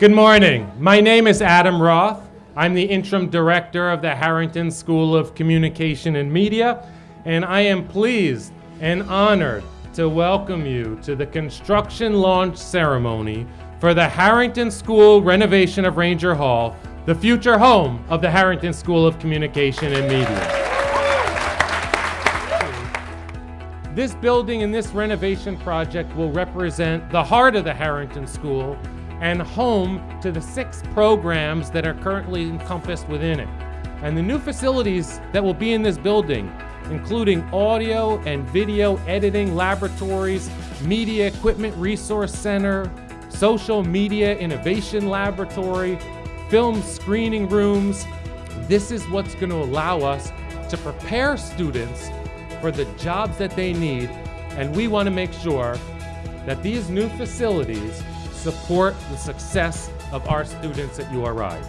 Good morning. My name is Adam Roth. I'm the interim director of the Harrington School of Communication and Media, and I am pleased and honored to welcome you to the construction launch ceremony for the Harrington School renovation of Ranger Hall, the future home of the Harrington School of Communication and Media. This building and this renovation project will represent the heart of the Harrington School and home to the six programs that are currently encompassed within it. And the new facilities that will be in this building, including audio and video editing laboratories, media equipment resource center, social media innovation laboratory, film screening rooms. This is what's going to allow us to prepare students for the jobs that they need. And we want to make sure that these new facilities support the success of our students at URI.